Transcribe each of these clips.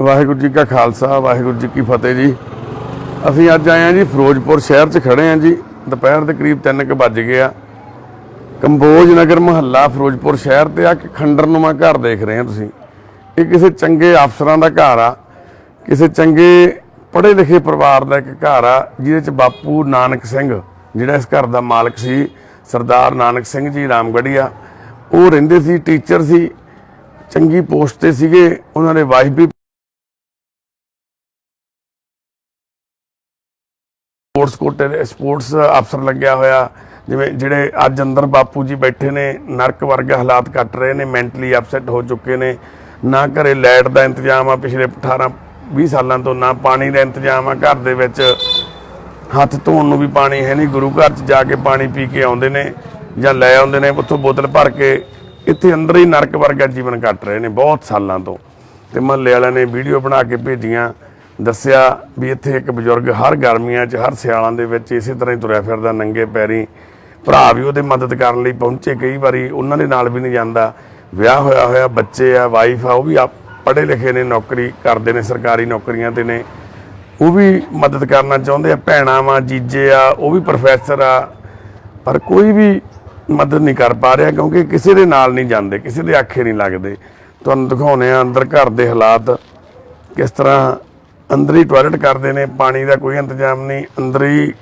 ਵਾਹਿਗੁਰੂ ਜੀ ਕਾ ਖਾਲਸਾ, ਵਾਹਿਗੁਰੂ ਜੀ ਕੀ ਫਤਿਹ ਜੀ। ਅਸੀਂ ਅੱਜ ਆਏ ਹਾਂ ਜੀ ਫਿਰੋਜ਼ਪੁਰ ਸ਼ਹਿਰ 'ਚ ਖੜੇ ਹਾਂ ਜੀ। ਦੁਪਹਿਰ ਦੇ ਕਰੀਬ 3:00 ਵੱਜ ਗਏ ਆ। ਕੰਬੋਜ ਨਗਰ ਮਹੱਲਾ ਫਿਰੋਜ਼ਪੁਰ ਸ਼ਹਿਰ ਤੇ ਆ ਕੇ ਖੰਡਰਨੁਮਾ ਘਰ ਦੇਖ ਰਹੇ ਆ ਤੁਸੀਂ। ਇਹ ਕਿਸੇ ਚੰਗੇ ਅਫਸਰਾਂ ਦਾ ਘਰ ਆ। ਕਿਸੇ ਚੰਗੇ ਪੜ੍ਹੇ ਲਿਖੇ ਪਰਿਵਾਰ ਦਾ ਇੱਕ ਘਰ ਆ, ਜਿਹਦੇ 'ਚ ਬਾਪੂ ਨਾਨਕ ਸਿੰਘ, ਜਿਹੜਾ ਇਸ ਘਰ ਦਾ ਮਾਲਕ ਸੀ, ਸਰਦਾਰ ਨਾਨਕ ਸਿੰਘ ਜੀ ਰਾਮਗੜੀਆ ਉਹ ਰਹਿੰਦੇ ਸੀ, ਟੀਚਰ ਸੀ, ਚੰਗੀ ਪੋਸਟ ਤੇ ਸੀਗੇ। ਉਹਨਾਂ ਦੇ ਵਾਈਫ ਵੀ ਸਪੋਰਟਸ ਕੋਟੇ ਦੇ, ਸਪੋਰਟਸ ਅਫਸਰ ਲੱਗਿਆ ਹੋਇਆ, ਜਿਵੇਂ ਜਿਹੜੇ ਅੱਜ ਅੰਦਰ ਬਾਪੂ ਜੀ ਬੈਠੇ ਨੇ, ਨਰਕ ਵਰਗਾ ਹਾਲਾਤ ਕੱਟ ਰਹੇ ਨੇ, ਮੈਂਟਲੀ ਅਪਸੈਟ ਹੋ ਚੁੱਕੇ ਨੇ, ਨਾ ਘਰੇ ਲਾਈਟ ਦਾ ਇੰਤਜ਼ਾਮ ਆ ਪਿਛਲੇ 18 20 ਸਾਲਾਂ ਤੋਂ, ਨਾ ਪਾਣੀ ਦਾ ਇੰਤਜ਼ਾਮ ਆ ਘਰ ਦੇ ਵਿੱਚ। ਹੱਥ ਧੋਣ ਨੂੰ ਵੀ ਪਾਣੀ ਹੈ ਨਹੀਂ, ਗੁਰੂ ਘਰ 'ਚ ਜਾ ਕੇ ਪਾਣੀ ਪੀ ਕੇ ਆਉਂਦੇ ਨੇ ਜਾਂ ਲੈ ਆਉਂਦੇ ਨੇ, ਉੱਥੋਂ ਬੋਤਲ ਭਰ ਕੇ, ਇੱਥੇ ਅੰਦਰ ਹੀ ਨਰਕ ਵਰਗਾ ਜੀਵਨ ਕੱਟ ਰਹੇ ਨੇ, ਬਹੁਤ ਸਾਲਾਂ ਤੋਂ। ਤੇ ਮਹੱਲੇ ਵਾਲਿਆਂ ਨੇ ਵੀਡੀਓ ਬਣਾ ਕੇ ਭੇਜੀਆਂ ਦੱਸਿਆ ਵੀ ਇੱਥੇ ਇੱਕ ਬਜ਼ੁਰਗ ਹਰ ਗਰਮੀਆਂ 'ਚ, ਹਰ ਸਿਆਲਾਂ ਦੇ ਵਿੱਚ ਇਸੇ ਤਰ੍ਹਾਂ ਹੀ ਤੁਰਿਆ ਫਿਰਦਾ, ਨੰਗੇ ਪੈਰੀ। ਭਰਾ ਵੀ ਉਹਦੇ ਮਦਦ ਕਰਨ ਲਈ ਪਹੁੰਚੇ ਕਈ ਵਾਰੀ, ਉਹਨਾਂ ਦੇ ਨਾਲ ਵੀ ਨਹੀਂ ਜਾਂਦਾ। ਵਿਆਹ ਹੋਇਆ ਹੋਇਆ, ਬੱਚੇ ਆ ਵਾਈਫ ਆ, ਉਹ ਵੀ ਪੜ੍ਹੇ ਲਿਖੇ ਨੇ, ਨੌਕਰੀ ਕਰਦੇ ਨੇ, ਸਰਕਾਰੀ ਨੌਕਰੀਆਂ ਤੇ ਨੇ। ਉਹ ਵੀ ਮਦਦ ਕਰਨਾ ਚਾਹੁੰਦੇ ਆ, ਭੈਣਾਂ ਵਾ, ਜੀਜੇ ਆ, ਉਹ ਵੀ ਪ੍ਰੋਫੈਸਰ ਆ। ਪਰ ਕੋਈ ਵੀ ਮਦਦ ਨਹੀਂ ਕਰ ਪਾ ਰਿਹਾ ਕਿਉਂਕਿ ਕਿਸੇ ਦੇ ਨਾਲ ਨਹੀਂ ਜਾਂਦੇ, ਕਿਸੇ ਦੇ ਆਖੇ ਨਹੀਂ ਲੱਗਦੇ। ਤੁਹਾਨੂੰ ਦਿਖਾਉਨੇ ਆ ਅੰਦਰ ਘਰ ਦੇ ਹਾਲਾਤ ਕਿਸ ਤਰ੍ਹਾਂ ਅੰਦਰ ਹੀ ਟਾਇਲਟ ਕਰਦੇ ਨੇ, ਪਾਣੀ ਦਾ ਕੋਈ ਇੰਤਜ਼ਾਮ ਨਹੀਂ, ਅੰਦਰ ਹੀ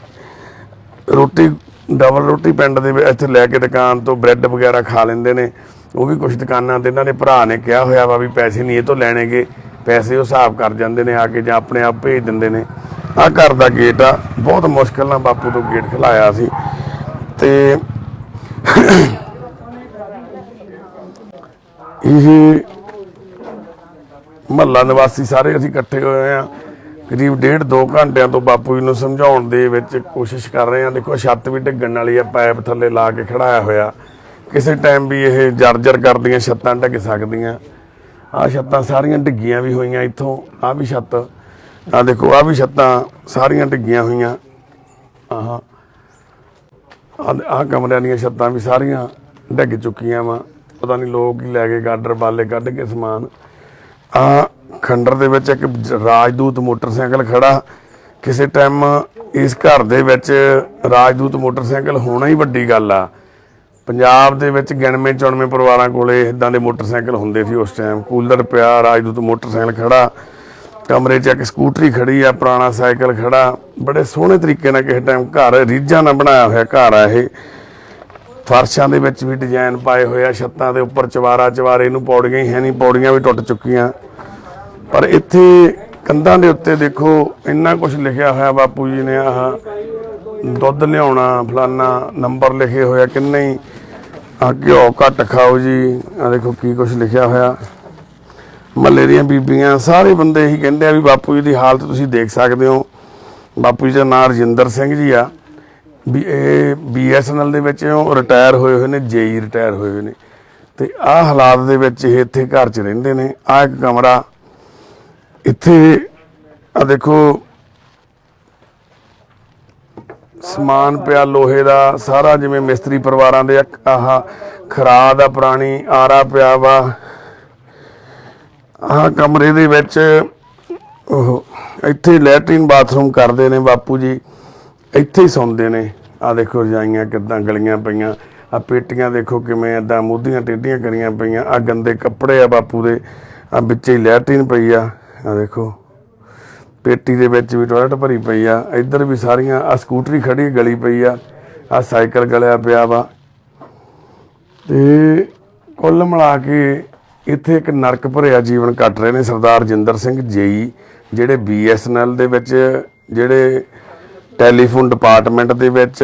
ਰੋਟੀ ਡਬਲ ਰੋਟੀ ਪਿੰਡ ਦੇ ਵਿੱਚ ਇੱਥੇ ਲੈ ਕੇ ਦੁਕਾਨ ਤੋਂ ਬ੍ਰੈਡ ਵਗੈਰਾ ਖਾ ਲੈਂਦੇ ਨੇ। ਉਹ ਵੀ ਕੁਝ ਦੁਕਾਨਾਂ ਤੇ ਇਹਨਾਂ ਦੇ ਭਰਾ ਨੇ ਕਿਹਾ ਹੋਇਆ ਵਾ ਵੀ ਪੈਸੇ ਨਹੀਂ ਇਹ ਤੋਂ ਲੈਣਗੇ, ਪੈਸੇ ਉਹ ਹਿਸਾਬ ਕਰ ਜਾਂਦੇ ਨੇ ਆ ਕੇ ਜਾਂ ਆਪਣੇ ਆਪ ਭੇਜ ਦਿੰਦੇ ਨੇ। ਆ ਘਰ ਦਾ ਗੇਟ ਆ, ਬਹੁਤ ਮੁਸ਼ਕਲ ਨਾਲ ਬਾਪੂ ਤੋਂ ਗੇਟ ਖਲਾਇਆ ਸੀ। ਤੇ ਇਹ ਮਹੱਲਾ ਨਿਵਾਸੀ ਸਾਰੇ ਅਸੀਂ ਇਕੱਠੇ ਹੋਏ ਆ ਕਰੀਬ ਡੇਢ ਦੋ ਘੰਟਿਆਂ ਤੋਂ ਬਾਪੂ ਜੀ ਨੂੰ ਸਮਝਾਉਣ ਦੇ ਵਿੱਚ ਕੋਸ਼ਿਸ਼ ਕਰ ਰਹੇ ਆ ਦੇਖੋ ਛੱਤ ਵੀ ਡਿੱਗਣ ਵਾਲੀ ਆ, ਪਾਈਪ ਥੱਲੇ ਲਾ ਕੇ ਖੜਾਇਆ ਹੋਇਆ। ਕਿਸੇ ਟਾਈਮ ਵੀ ਇਹ ਜਰਜਰ ਕਰਦੀਆਂ ਛੱਤਾਂ ਡਿੱਗ ਸਕਦੀਆਂ। ਆ ਛੱਤਾਂ ਸਾਰੀਆਂ ਡਿੱਗੀਆਂ ਵੀ ਹੋਈਆਂ ਇੱਥੋਂ। ਆ ਵੀ ਛੱਤ। ਆ ਦੇਖੋ ਆ ਵੀ ਛੱਤਾਂ ਸਾਰੀਆਂ ਡਿੱਗੀਆਂ ਹੋਈਆਂ। ਆਹ। ਆ ਕਮਰਿਆਂ ਦੀਆਂ ਛੱਤਾਂ ਵੀ ਸਾਰੀਆਂ ਡਿੱਗ ਚੁੱਕੀਆਂ ਵਾ। ਪਤਾ ਨਹੀਂ ਲੋਕ ਹੀ ਲੈ ਕੇ ਗਾਡਰ ਬਾਲੇ ਕੱਢ ਕੇ ਸਮਾਨ। ਆ ਖੰਡਰ ਦੇ ਵਿੱਚ ਇੱਕ ਰਾਜਦੂਤ ਮੋਟਰਸਾਈਕਲ ਖੜਾ। ਕਿਸੇ ਟਾਈਮ ਇਸ ਘਰ ਦੇ ਵਿੱਚ ਰਾਜਦੂਤ ਮੋਟਰਸਾਈਕਲ ਹੋਣਾ ਹੀ ਵੱਡੀ ਗੱਲ ਆ। ਪੰਜਾਬ ਦੇ ਵਿੱਚ ਗਿਣਵੇਂ ਚੁਣਵੇਂ ਪਰਿਵਾਰਾਂ ਕੋਲੇ ਇਦਾਂ ਦੇ ਮੋਟਰਸਾਈਕਲ ਹੁੰਦੇ ਸੀ ਉਸ ਟਾਈਮ ਕੂਲਰ ਪਿਆ, ਰਾਜਦੂਤ ਮੋਟਰਸਾਈਕਲ ਖੜਾ। ਕਮਰੇ 'ਚ ਇੱਕ ਸਕੂਟਰੀ ਖੜੀ ਆ, ਪੁਰਾਣਾ ਸਾਈਕਲ ਖੜਾ। ਬੜੇ ਸੋਹਣੇ ਤਰੀਕੇ ਨਾਲ ਕਿਸੇ ਟਾਈਮ ਘਰ ਰੀਝਾਂ ਨਾਲ ਬਣਾਇਆ ਹੋਇਆ ਘਰ ਆ ਇਹ। ਫਰਸ਼ਾਂ ਦੇ ਵਿੱਚ ਵੀ ਡਿਜ਼ਾਈਨ ਪਾਏ ਹੋਏ ਆ, ਛੱਤਾਂ ਦੇ ਉੱਪਰ ਚਵਾਰਾ, ਚਵਾਰੇ ਨੂੰ ਪੌੜੀਆਂ ਹੀ ਹੈ ਨਹੀਂ, ਪੌੜੀਆਂ ਵੀ ਟੁੱਟ ਚੁੱਕੀਆਂ। ਪਰ ਇੱਥੇ ਕੰਧਾਂ ਦੇ ਉੱਤੇ ਦੇਖੋ, ਇੰਨਾ ਕੁਝ ਲਿਖਿਆ ਹੋਇਆ ਬਾਪੂ ਜੀ ਨੇ ਆਹ ਦੁੱਧ ਲਿਆਉਣਾ, ਫਲਾਨਾ ਨੰਬਰ ਲਿਖੇ ਹੋਇਆ ਕਿੰਨੇ ਹੀ। ਆ ਘਿਓ ਘੱਟ ਖਾਓ ਜੀ ਆ ਦੇਖੋ ਕੀ ਕੁਝ ਲਿਖਿਆ ਹੋਇਆ। ਮੱਲੇ ਦੀਆਂ ਬੀਬੀਆਂ, ਸਾਰੇ ਬੰਦੇ ਇਹੀ ਕਹਿੰਦੇ ਆ ਵੀ ਬਾਪੂ ਜੀ ਦੀ ਹਾਲਤ ਤੁਸੀਂ ਦੇਖ ਸਕਦੇ ਹੋ। ਬਾਪੂ ਜੀ ਦਾ ਨਾਮ ਰਜਿੰਦਰ ਸਿੰਘ ਜੀ ਆ। ਵੀ ਇਹ ਬੀਐਸਐਨਐਲ ਦੇ ਵਿੱਚ ਉਹ ਰਿਟਾਇਰ ਹੋਏ ਹੋਏ ਨੇ ਜੇਈ ਰਿਟਾਇਰ ਹੋਏ ਹੋਏ ਨੇ। ਤੇ ਆਹ ਹਾਲਾਤ ਦੇ ਵਿੱਚ ਇਹ ਇੱਥੇ ਘਰ 'ਚ ਰਹਿੰਦੇ ਨੇ। ਆਹ ਇੱਕ ਕਮਰਾ ਇੱਥੇ ਆ ਦੇਖੋ, ਸਮਾਨ ਪਿਆ ਲੋਹੇ ਦਾ, ਸਾਰਾ ਜਿਵੇਂ ਮਿਸਤਰੀ ਪਰਿਵਾਰਾਂ ਦੇ ਆਹ ਖਰਾ ਦਾ ਪੁਰਾਣੀ, ਆਰਾ ਪਿਆ ਵਾ। ਆਹ ਕਮਰੇ ਦੇ ਵਿੱਚ ਉਹ ਇੱਥੇ ਲੈਟਰਿਨ ਬਾਥਰੂਮ ਕਰਦੇ ਨੇ ਬਾਪੂ ਜੀ। ਇੱਥੇ ਹੀ ਸੌਂਦੇ ਨੇ। ਆ ਦੇਖੋ ਰਜਾਈਆਂ ਕਿੱਦਾਂ ਗਲੀਆਂ ਪਈਆਂ। ਆ ਪੇਟੀਆਂ ਦੇਖੋ ਕਿਵੇਂ ਏਦਾਂ ਮੂਧੀਆਂ ਟੇਢੀਆਂ ਕਰੀਆਂ ਪਈਆਂ। ਆ ਗੰਦੇ ਕੱਪੜੇ ਆ ਬਾਪੂ ਦੇ। ਆ ਵਿੱਚ ਹੀ ਲੈਟਰੀਨ ਪਈ ਆ। ਆ ਦੇਖੋ, ਪੇਟੀ ਦੇ ਵਿੱਚ ਵੀ ਟਾਇਲਟ ਭਰੀ ਪਈ ਆ। ਇੱਧਰ ਵੀ ਸਾਰੀਆਂ ਆ ਸਕੂਟਰੀ ਖੜੀ ਗਲੀ ਪਈ ਆ। ਆ ਸਾਈਕਲ ਗਲਿਆ ਪਿਆ ਵਾ। ਤੇ ਕੁੱਲ ਮਿਲਾ ਕੇ ਇੱਥੇ ਇੱਕ ਨਰਕ ਭਰਿਆ ਜੀਵਨ ਕੱਟ ਰਹੇ ਨੇ ਸਰਦਾਰ ਜਿੰਦਰ ਸਿੰਘ ਜੇਈ, ਜਿਹੜੇ ਬੀਐਸਐਨਐਲ ਦੇ ਵਿੱਚ ਜਿਹੜੇ ਟੈਲੀਫੋਨ ਡਿਪਾਰਟਮੈਂਟ ਦੇ ਵਿੱਚ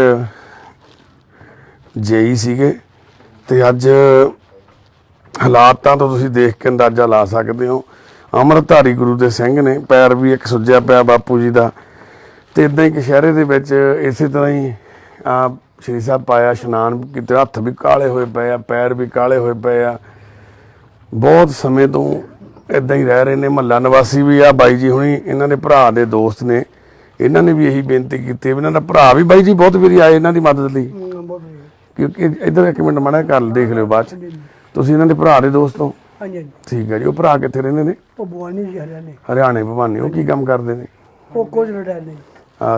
ਜੇਈ ਸੀਗੇ ਤੇ ਅੱਜ ਹਾਲਾਤਾਂ ਤੋਂ ਤੁਸੀਂ ਦੇਖ ਕੇ ਅੰਦਾਜ਼ਾ ਲਾ ਸਕਦੇ ਹੋ। ਅੰਮ੍ਰਿਤਧਾਰੀ ਗੁਰੂ ਦੇ ਸਿੰਘ ਨੇ ਪੈਰ ਵੀ ਇੱਕ ਸੁੱਜਿਆ ਪਿਆ ਬਾਪੂ ਜੀ ਦਾ। ਤੇ ਇਦਾਂ ਹੀ ਕਸ਼ਹਿਰੇ ਦੇ ਵਿੱਚ ਇਸੇ ਤਰ੍ਹਾਂ ਹੀ ਆ ਸ਼੍ਰੀ ਸਾਹਿਬ ਪਾਇਆ ਇਸ਼ਨਾਨ ਕੀਤੇ, ਹੱਥ ਵੀ ਕਾਲੇ ਹੋਏ ਪਏ ਆ, ਪੈਰ ਵੀ ਕਾਲੇ ਹੋਏ ਪਏ ਆ। ਬਹੁਤ ਸਮੇਂ ਤੋਂ ਇਦਾਂ ਹੀ ਰਹਿ ਰਹੇ ਨੇ, ਮਹੱਲਾ ਨਿਵਾਸੀ ਵੀ ਆ ਬਾਈ ਜੀ ਹੁਣੀ, ਇਹਨਾਂ ਦੇ ਭਰਾ ਦੇ ਦੋਸਤ ਨੇ। ਇਹਨਾਂ ਨੇ ਵੀ ਇਹੀ ਬੇਨਤੀ ਕੀਤੀ ਵੀ ਇਹਨਾਂ ਦਾ ਭਰਾ ਵੀ ਬਾਈ ਜੀ ਬਹੁਤ ਵਾਰੀ ਆਏ ਇਹਨਾਂ ਦੀ ਮਦਦ ਲਈ। ਕਿਉਂਕਿ ਇੱਧਰ ਇੱਕ ਮਿੰਟ ਮਾੜਾ ਕਰ ਦੇਖ ਲਿਓ ਬਾਅਦ ਚ। ਤੁਸੀਂ ਇਹਨਾਂ ਦੇ ਭਰਾ ਦੇ ਦੋਸਤ ਹੋ? ਹਾਂਜੀ ਹਾਂਜੀ। ਠੀਕ ਹੈ ਜੀ। ਉਹ ਭਰਾ ਕਿੱਥੇ ਰਹਿੰਦੇ ਨੇ? ਉਹ ਬੁਆਨੀ ਜੀ ਹਰਿਆਣੇ। ਹਰਿਆਣੇ ਭਵਾਨੀ। ਉਹ ਕੀ ਕੰਮ ਕਰਦੇ ਨੇ? ਉਹ ਕੁਝ ਰਿਟਾਇਰ ਨਹੀਂ